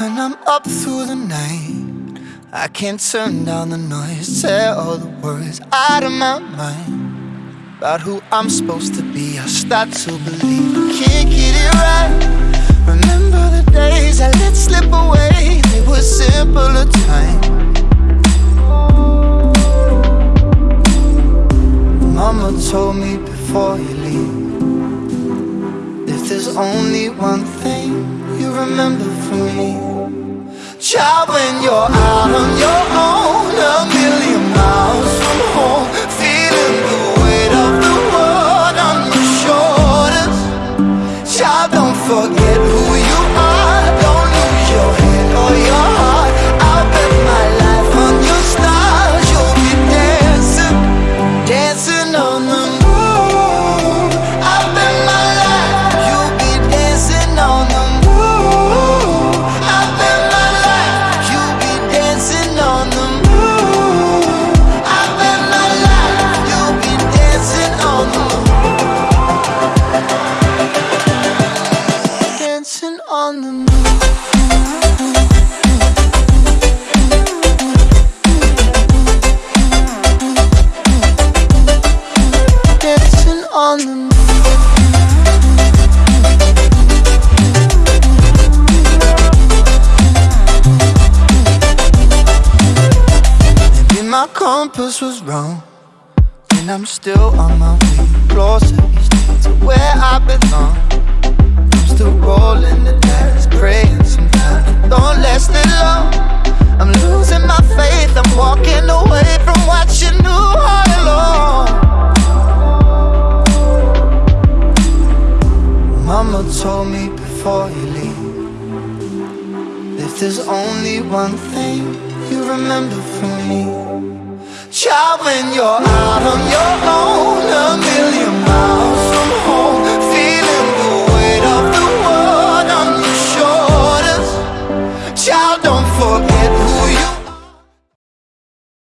I'm up through the night I can't turn down the noise Tear all the worries out of my mind. About who I'm supposed to be I start to believe I can't get it right. Remember the days I let slip away They were simpler times. Mama told me before you leave If there's only one thing you remember from me Child, when you're out on your own. A million miles from home Feeling the weight of the world on your shoulders. Child, don't forget who on the Maybe my compass was wrong And I'm still on my way. Closer to where I belong. I'm still rolling Mama told me before you leave If there's only one thing you remember from me. Child, when you're out on your own A million miles from home Feeling the weight of the world on your shoulders. Child, don't